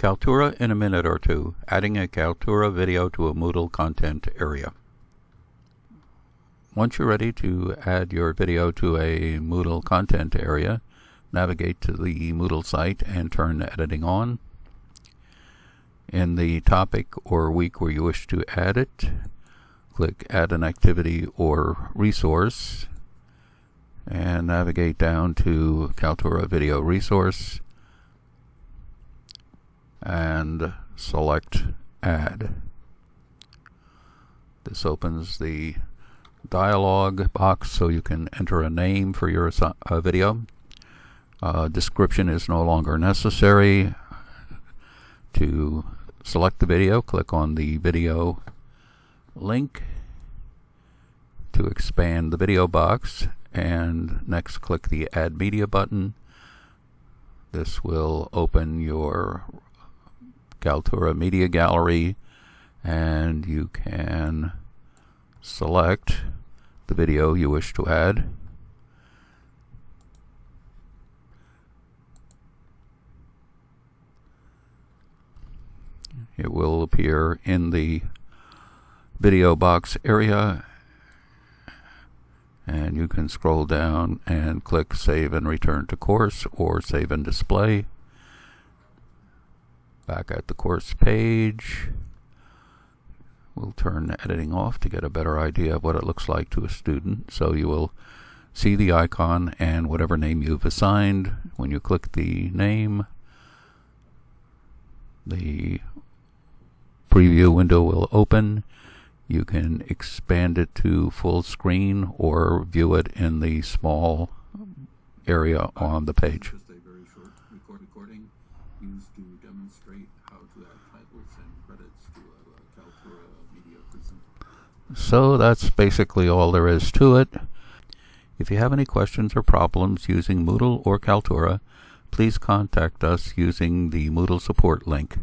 Kaltura in a minute or two, adding a Kaltura video to a Moodle content area. Once you're ready to add your video to a Moodle content area, navigate to the Moodle site and turn editing on. In the topic or week where you wish to add it, click add an activity or resource and navigate down to Kaltura video resource and select add. This opens the dialog box so you can enter a name for your uh, video. Uh, description is no longer necessary. To select the video, click on the video link to expand the video box and next click the add media button. This will open your Kaltura Media Gallery and you can select the video you wish to add. It will appear in the video box area and you can scroll down and click save and return to course or save and display back at the course page. We'll turn editing off to get a better idea of what it looks like to a student. So you will see the icon and whatever name you've assigned. When you click the name the preview window will open. You can expand it to full screen or view it in the small area on the page. Demonstrate how to add titles and credits to a Kaltura media prism. So that's basically all there is to it. If you have any questions or problems using Moodle or Kaltura, please contact us using the Moodle support link.